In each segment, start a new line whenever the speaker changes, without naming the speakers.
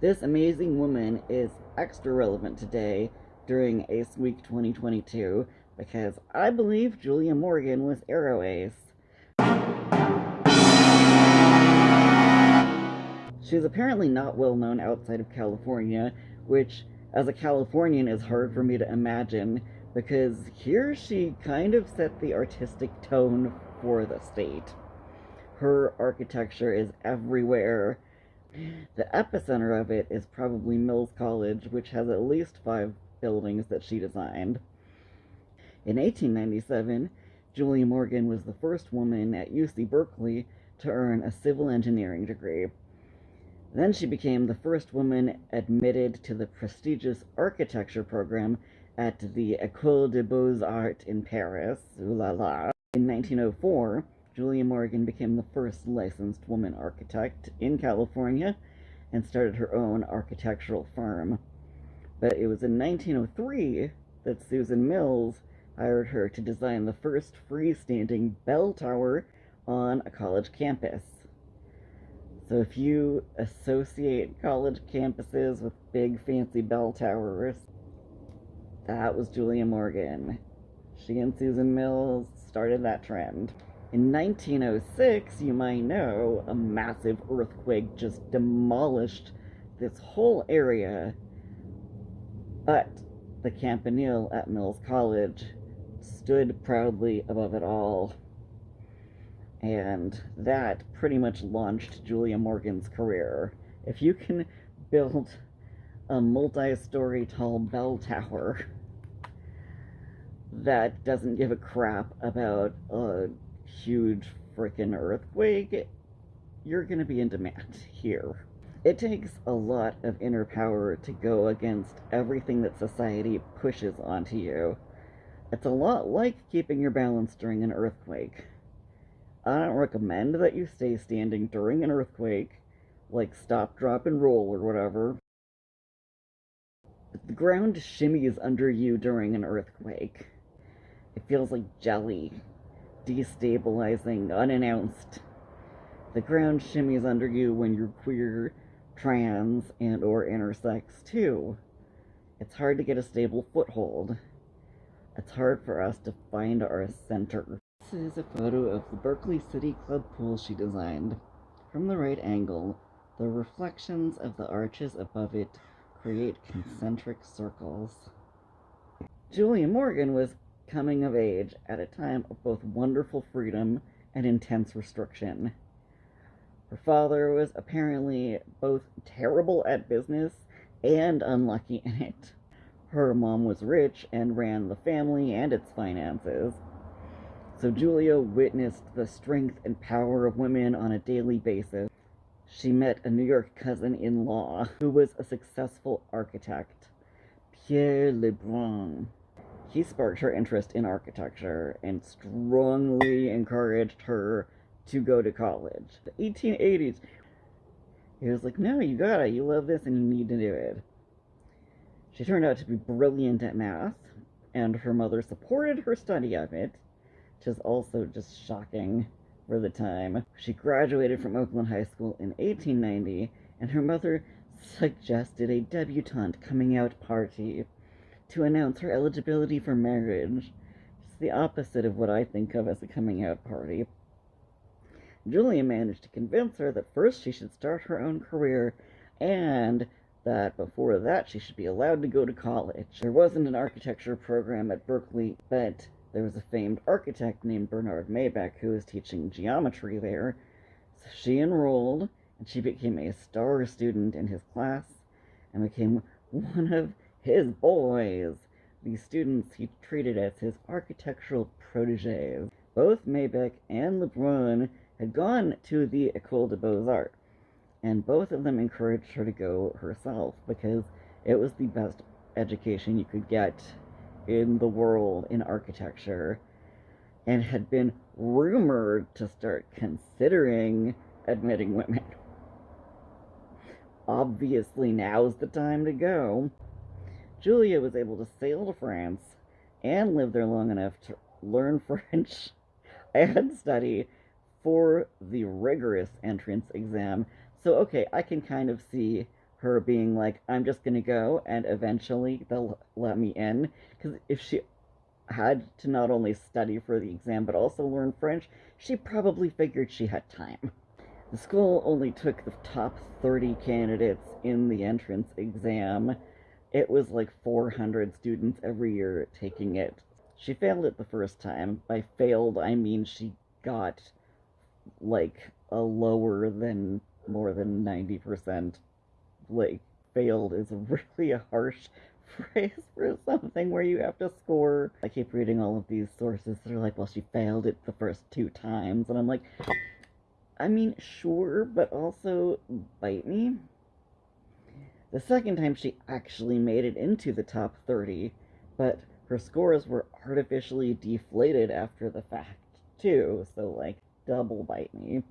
This amazing woman is extra relevant today during Ace Week 2022 because I believe Julia Morgan was Aro Ace. She's apparently not well known outside of California, which, as a Californian, is hard for me to imagine because here she kind of set the artistic tone for the state. Her architecture is everywhere. The epicenter of it is probably Mills College, which has at least five buildings that she designed. In 1897, Julia Morgan was the first woman at UC Berkeley to earn a civil engineering degree. Then she became the first woman admitted to the prestigious architecture program at the École des Beaux-Arts in Paris. Ooh la la. In 1904, Julia Morgan became the first licensed woman architect in California and started her own architectural firm. But it was in 1903 that Susan Mills hired her to design the first freestanding bell tower on a college campus. So if you associate college campuses with big fancy bell towers, that was Julia Morgan. She and Susan Mills started that trend. In 1906, you might know, a massive earthquake just demolished this whole area. But the campanile at Mills College stood proudly above it all. And that pretty much launched Julia Morgan's career. If you can build a multi-story tall bell tower that doesn't give a crap about a huge freaking earthquake, you're going to be in demand here. It takes a lot of inner power to go against everything that society pushes onto you. It's a lot like keeping your balance during an earthquake. I don't recommend that you stay standing during an earthquake, like stop, drop, and roll or whatever. The ground shimmies under you during an earthquake. It feels like jelly, destabilizing, unannounced. The ground shimmies under you when you're queer, trans, and or intersex too. It's hard to get a stable foothold. It's hard for us to find our center. This is a photo of the Berkeley City Club pool she designed. From the right angle, the reflections of the arches above it create concentric circles. Julia Morgan was coming of age at a time of both wonderful freedom and intense restriction. Her father was apparently both terrible at business and unlucky in it. Her mom was rich and ran the family and its finances. So Julia witnessed the strength and power of women on a daily basis. She met a New York cousin in law who was a successful architect, Pierre Lebrun. He sparked her interest in architecture and strongly encouraged her to go to college. The 1880s. He was like, no, you gotta, you love this and you need to do it. She turned out to be brilliant at math, and her mother supported her study of it, which is also just shocking for the time. She graduated from Oakland High School in 1890, and her mother suggested a debutante coming out party to announce her eligibility for marriage. It's the opposite of what I think of as a coming out party. Julia managed to convince her that first she should start her own career and that before that she should be allowed to go to college. There wasn't an architecture program at Berkeley, but there was a famed architect named Bernard Maybeck who was teaching geometry there. So she enrolled and she became a star student in his class and became one of his boys. the students he treated as his architectural proteges. Both Maybeck and Lebrun had gone to the École des Beaux-Arts, and both of them encouraged her to go herself because it was the best education you could get in the world in architecture and had been rumored to start considering admitting women. Obviously, now's the time to go. Julia was able to sail to France and live there long enough to learn French and study for the rigorous entrance exam. So, okay, I can kind of see her being like, I'm just gonna go and eventually they'll let me in. Because if she had to not only study for the exam but also learn French, she probably figured she had time. The school only took the top 30 candidates in the entrance exam. It was like 400 students every year taking it. She failed it the first time. By failed, I mean she got like a lower than more than 90%. Like, failed is really a harsh phrase for something where you have to score. I keep reading all of these sources that are like, well, she failed it the first two times. And I'm like, I mean, sure, but also bite me. The second time she actually made it into the top 30, but her scores were artificially deflated after the fact, too, so like, double bite me.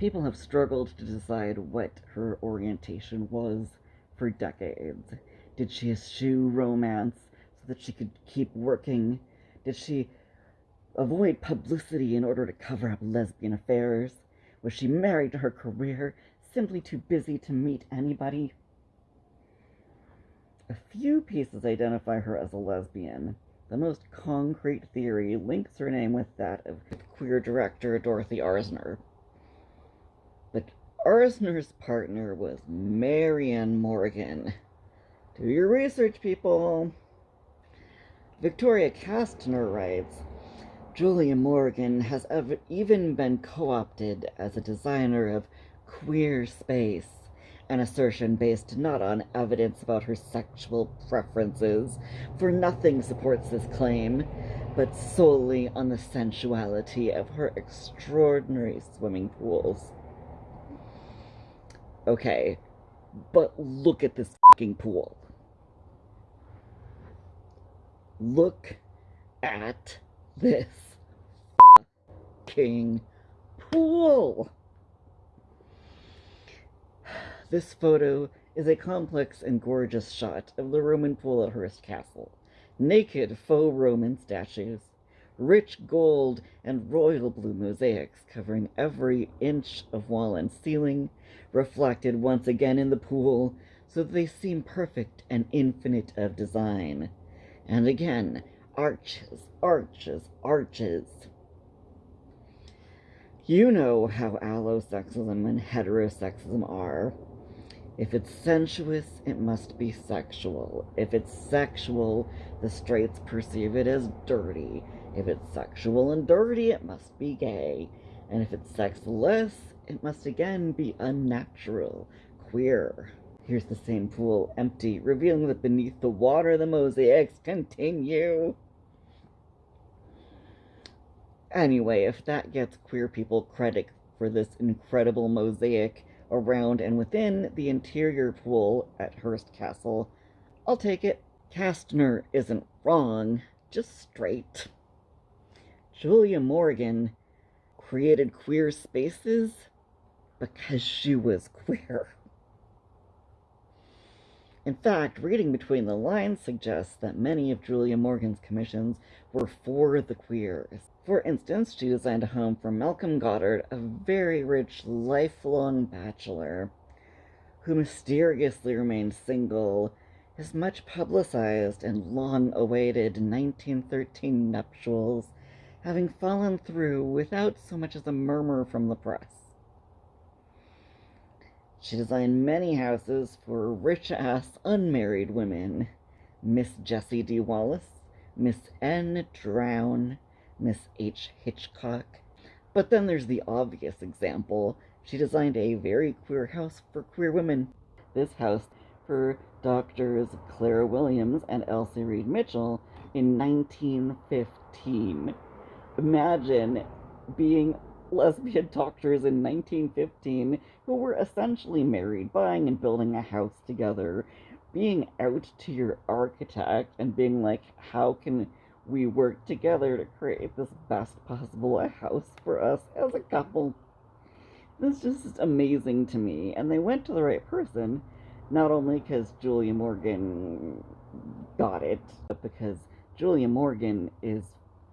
People have struggled to decide what her orientation was for decades. Did she eschew romance so that she could keep working? Did she avoid publicity in order to cover up lesbian affairs? Was she married to her career, simply too busy to meet anybody? A few pieces identify her as a lesbian. The most concrete theory links her name with that of queer director Dorothy Arzner. But Arzner's partner was Marion Morgan. Do your research, people. Victoria Kastner writes, Julia Morgan has ev- even been co opted as a designer of queer space, an assertion based not on evidence about her sexual preferences, for nothing supports this claim, but solely on the sensuality of her extraordinary swimming pools. Okay, but look at this fucking pool. Look at this fucking pool. This photo is a complex and gorgeous shot of the Roman pool at Hearst Castle. Naked faux Roman statues, rich gold and royal blue mosaics covering every inch of wall and ceiling, reflected once again in the pool so that they seem perfect and infinite of design. And again, arches, arches, arches. You know how allosexism and heterosexism are. If it's sensuous, it must be sexual. If it's sexual, the straights perceive it as dirty. If it's sexual and dirty, it must be gay. And if it's sexless, it must again be unnatural, queer. Here's the same pool, empty, revealing that beneath the water the mosaics continue. Anyway, if that gets queer people credit for this incredible mosaic around and within the interior pool at Hearst Castle, I'll take it. Kastner isn't wrong, just straight. Julia Morgan created queer spaces because she was queer. In fact, reading between the lines suggests that many of Julia Morgan's commissions were for the queers. For instance, she designed a home for Malcolm Goddard, a very rich, lifelong bachelor who mysteriously remained single. His much publicized and long awaited 1913 nuptials having fallen through without so much as a murmur from the press. She designed many houses for rich ass unmarried women Miss Jessie D. Wallace, Miss N. Drown, Miss H. Hitchcock. But then there's the obvious example. She designed a very queer house for queer women. This house for doctors Clara Williams and Elsie Reid Mitchell in 1915. Imagine being lesbian doctors in 1915 who were essentially married, buying and building a house together, being out to your architect and being like, how can we work together to create this best possible house for us as a couple? This is just amazing to me. And they went to the right person, not only because Julia Morgan got it, but because Julia Morgan is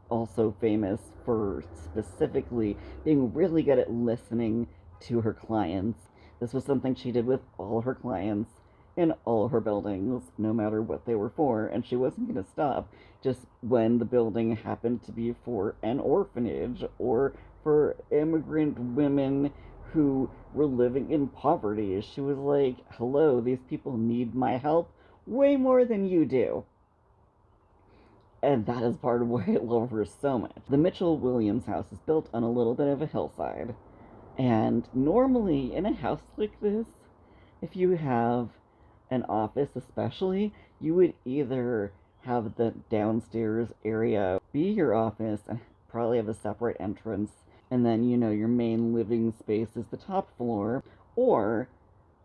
also famous for specifically being really good at listening to her clients. This was something she did with all her clients in all her buildings, no matter what they were for, and she wasn't going to stop just when the building happened to be for an orphanage or for immigrant women who were living in poverty. She was like, hello, these people need my help way more than you do. And that is part of why I love her so much. The Mitchell Williams house is built on a little bit of a hillside. And normally, in a house like this, if you have an office, especially, you would either have the downstairs area be your office and probably have a separate entrance and then you know your main living space is the top floor or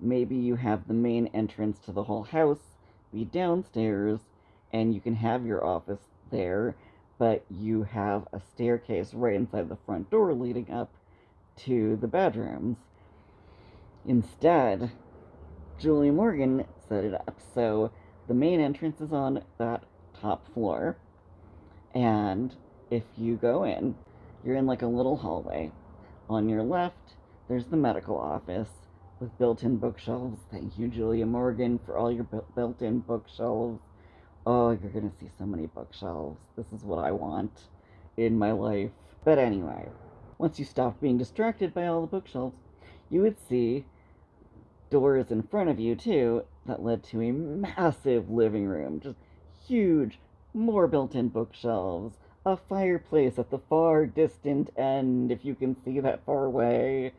maybe you have the main entrance to the whole house be downstairs and you can have your office there but you have a staircase right inside the front door leading up to the bedrooms. Instead julie morgan set it up so the main entrance is on that top floor and if you go in you're in like a little hallway. On your left, there's the medical office with built-in bookshelves. Thank you, Julia Morgan, for all your built-in bookshelves. Oh, you're going to see so many bookshelves. This is what I want in my life. But anyway, once you stop being distracted by all the bookshelves, you would see doors in front of you, too, that led to a massive living room. Just huge, more built-in bookshelves, a fireplace at the far distant end, if you can see that far away.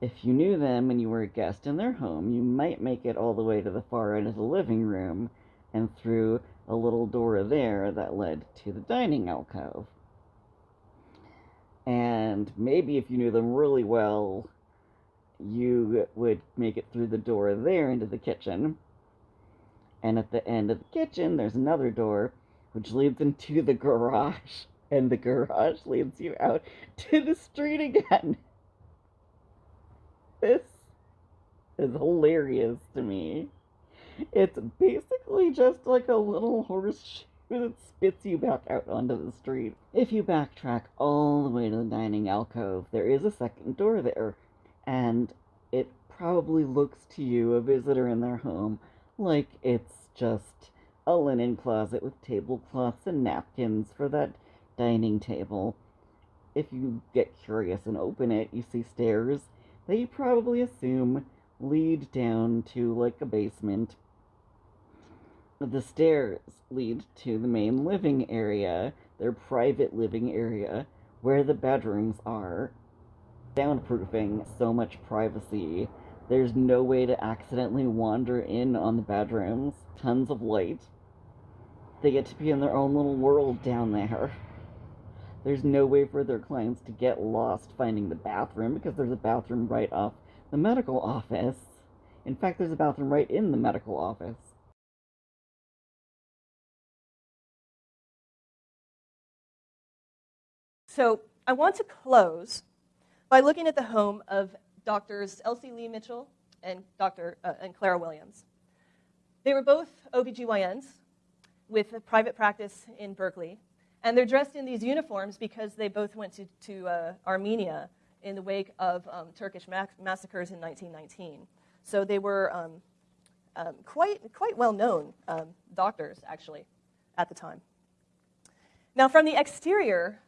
If you knew them and you were a guest in their home, you might make it all the way to the far end of the living room and through a little door there that led to the dining alcove. And maybe if you knew them really well, you would make it through the door there into the kitchen. And at the end of the kitchen, there's another door which leads into the garage, and the garage leads you out to the street again. This is hilarious to me. It's basically just like a little horseshoe that spits you back out onto the street. If you backtrack all the way to the dining alcove, there is a second door there, and it probably looks to you, a visitor in their home, like it's just a linen closet with tablecloths and napkins for that dining table. If you get curious and open it, you see stairs that you probably assume lead down to like a basement. The stairs lead to the main living area, their private living area, where the bedrooms are. Soundproofing, so much privacy. There's no way to accidentally wander in on the bedrooms. Tons of light. They get to be in their own little world down there. There's no way for their clients to get lost finding the bathroom because there's a bathroom right off the medical office. In fact, there's a bathroom right in the medical office.
So I want to close by looking at the home of doctors Elsie Lee Mitchell and Dr. Uh, and Clara Williams. They were both OBGYNs with a private practice in Berkeley. And they're dressed in these uniforms because they both went to, to uh, Armenia in the wake of um, Turkish massacres in 1919. So they were um, um, quite, quite well known um, doctors, actually, at the time. Now, from the exterior,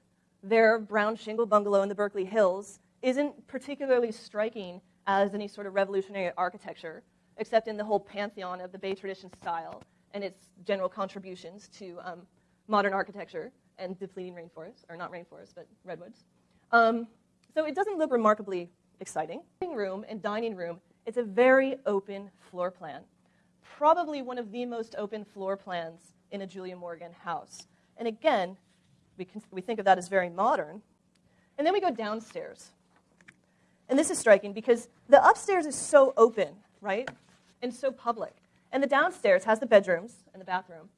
their brown shingle bungalow in the Berkeley Hills isn't particularly striking as any sort of revolutionary architecture, except in the whole pantheon of the Bay tradition style and its general contributions to um, modern architecture and depleting rainforests, or not rainforests, but redwoods. Um, so it doesn't look remarkably exciting. Living room and dining room, it's a very open floor plan. Probably one of the most open floor plans in a Julia Morgan house. And again, we, can, we think of that as very modern. And then we go downstairs. And this is striking because the upstairs is so open, right? And so public. And the downstairs has the bedrooms and the bathroom.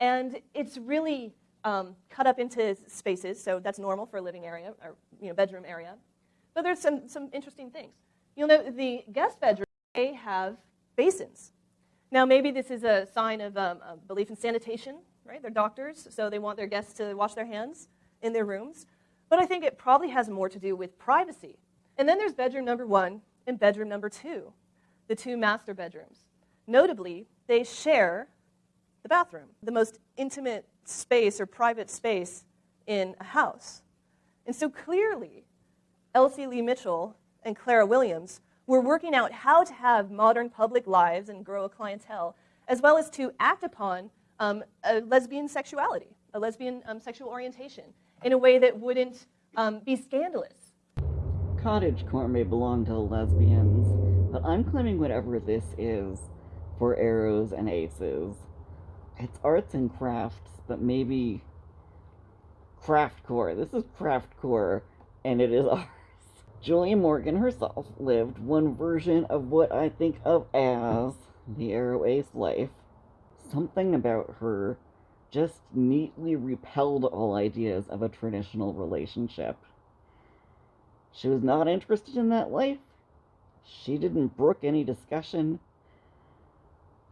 And it's really um, cut up into spaces, so that's normal for a living area or you know, bedroom area. But there's some, some interesting things. You'll note the guest bedroom, they have basins. Now, maybe this is a sign of um, a belief in sanitation, right? They're doctors, so they want their guests to wash their hands in their rooms. But I think it probably has more to do with privacy. And then there's bedroom number one and bedroom number two. the two master bedrooms. Notably, they share the bathroom, the most intimate space or private space in a house. And so clearly, Elsie Lee Mitchell and Clara Williams were working out how to have modern public lives and grow a clientele, as well as to act upon um, a lesbian sexuality, a lesbian um, sexual orientation, in a way that wouldn't um, be scandalous.
Cottage core may belong to lesbians, but I'm claiming whatever this is for aros and aces. It's arts and crafts, but maybe craft core. This is craft core, and it is ours. Julia Morgan herself lived one version of what I think of as the Aro Ace life. Something about her just neatly repelled all ideas of a traditional relationship. She was not interested in that life. She didn't brook any discussion.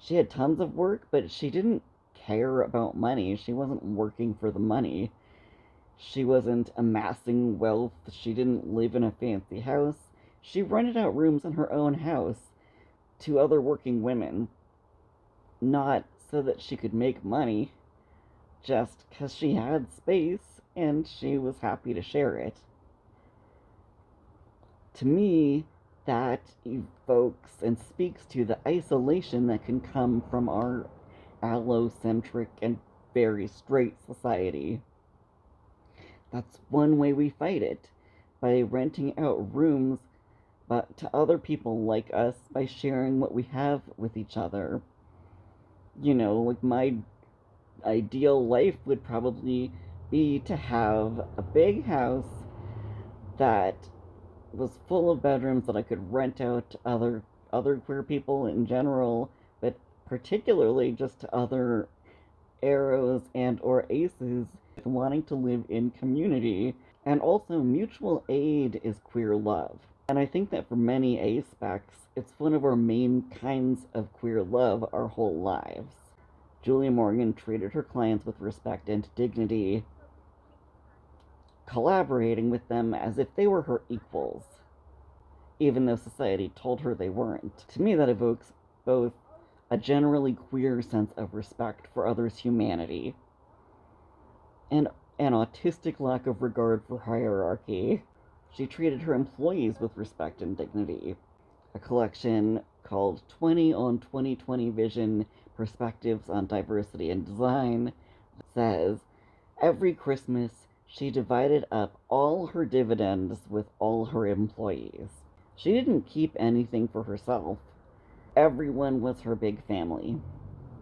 She had tons of work, but she didn't care about money. She wasn't working for the money. She wasn't amassing wealth. She didn't live in a fancy house. She rented out rooms in her own house to other working women. Not so that she could make money, just because she had space and she was happy to share it. To me, that evokes and speaks to the isolation that can come from our allocentric and very straight society. That's one way we fight it by renting out rooms but to other people like us by sharing what we have with each other. You know, like my ideal life would probably be to have a big house that was full of bedrooms that I could rent out to other other queer people in general, but particularly just to other aros and or aces wanting to live in community. And also mutual aid is queer love. And I think that for many ace specs, it's one of our main kinds of queer love our whole lives. Julia Morgan treated her clients with respect and dignity, collaborating with them as if they were her equals, even though society told her they weren't. To me, that evokes both a generally queer sense of respect for others' humanity and an autistic lack of regard for hierarchy. She treated her employees with respect and dignity. A collection called 20 on 2020 Vision Perspectives on Diversity and Design says every Christmas she divided up all her dividends with all her employees. She didn't keep anything for herself. Everyone was her big family.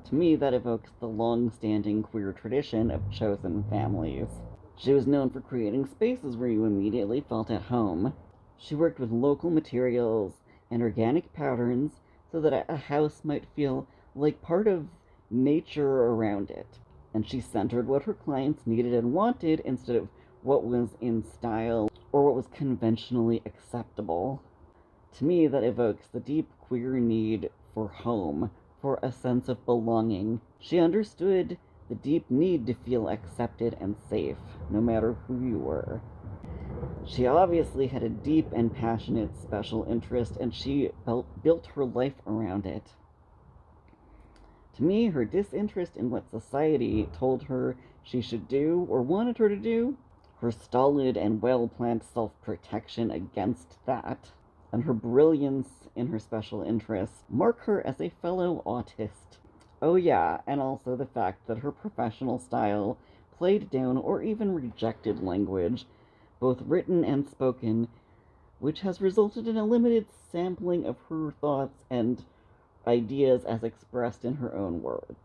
To me, that evokes the long standing queer tradition of chosen families. She was known for creating spaces where you immediately felt at home. She worked with local materials and organic patterns so that a house might feel like part of nature around it. And she centered what her clients needed and wanted instead of what was in style or what was conventionally acceptable. To me, that evokes the deep queer need for home, for a sense of belonging. She understood the deep need to feel accepted and safe, no matter who you were. She obviously had a deep and passionate special interest, and she built her life around it. To me, her disinterest in what society told her she should do or wanted her to do, her stolid and well planned self protection against that, and her brilliance in her special interests mark her as a fellow autist. Oh, yeah, and also the fact that her professional style played down or even rejected language, both written and spoken, which has resulted in a limited sampling of her thoughts and ideas as expressed in her own words.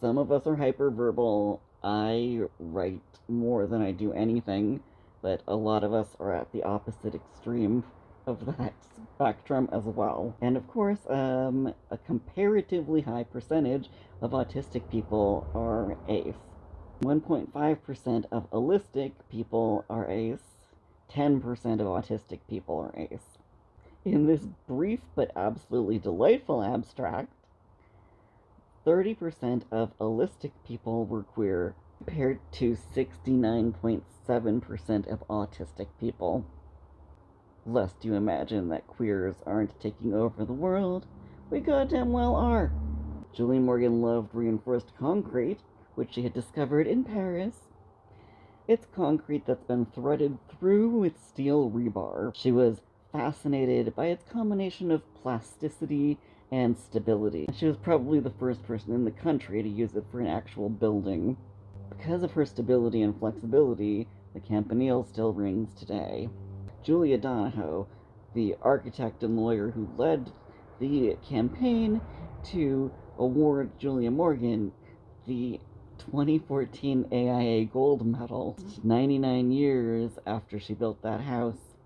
Some of us are hyperverbal. I write more than I do anything, but a lot of us are at the opposite extreme of that spectrum as well. And of course, um, a comparatively high percentage of autistic people are ACE. 1.5% of allistic people are ACE. 10% of autistic people are ACE. In this brief but absolutely delightful abstract, 30% of allistic people were queer compared to 69.7% of autistic people. Lest you imagine that queers aren't taking over the world, we goddamn well are. Julie Morgan loved reinforced concrete, which she had discovered in Paris. It's concrete that's been threaded through with steel rebar. She was fascinated by its combination of plasticity and stability. She was probably the first person in the country to use it for an actual building. Because of her stability and flexibility, the Campanile still rings today. Julia Donoghue, the architect and lawyer who led the campaign to award Julia Morgan the 2014 AIA Gold Medal, 99 years after she built that house,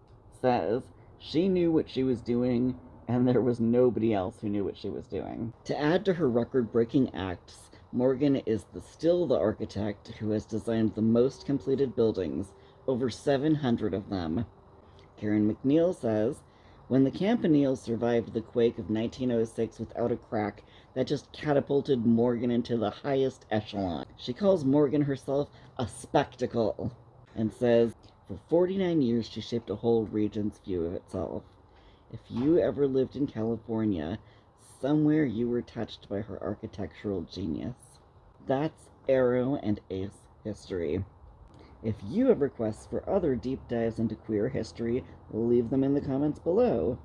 says she knew what she was doing and there was nobody else who knew what she was doing. To add to her record breaking acts, Morgan is the, still the architect who has designed the most completed buildings, over 700 of them. Karen McNeill says, when the Campanile survived the quake of 1906 without a crack, that just catapulted Morgan into the highest echelon. She calls Morgan herself a spectacle and says, for 49 years she shaped a whole region's view of itself. If you ever lived in California, somewhere you were touched by her architectural genius. That's Aro and Ace history. If you have requests for other deep dives into queer history, leave them in the comments below.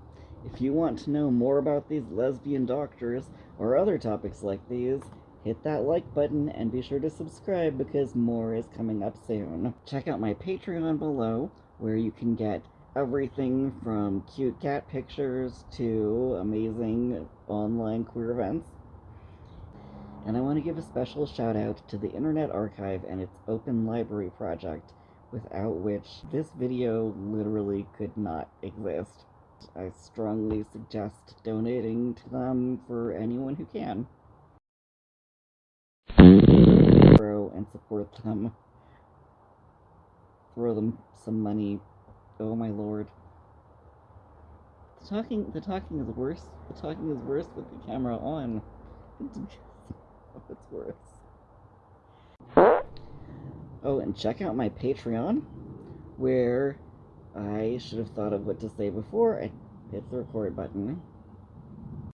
If you want to know more about these lesbian doctors or other topics like these, hit that like button and be sure to subscribe because more is coming up soon. Check out my Patreon below where you can get everything from cute cat pictures to amazing online queer events. And I want to give a special shout out to the Internet Archive and its Open Library project, without which this video literally could not exist. I strongly suggest donating to them for anyone who can. Grow and support them. Throw them some money. Oh my lord. The talking the talking is worse. The talking is worse with the camera on. it's worse. Oh, and check out my Patreon, where I should have thought of what to say before I hit the record button.